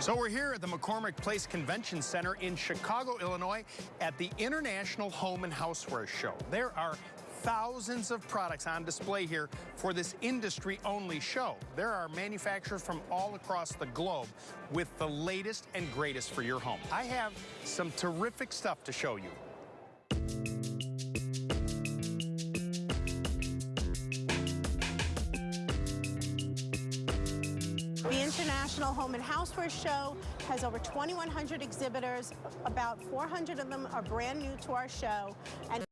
So we're here at the McCormick Place Convention Center in Chicago, Illinois at the International Home and Houseware Show. There are thousands of products on display here for this industry-only show. There are manufacturers from all across the globe with the latest and greatest for your home. I have some terrific stuff to show you. The International Home and Houseware Show has over 2,100 exhibitors. About 400 of them are brand new to our show. And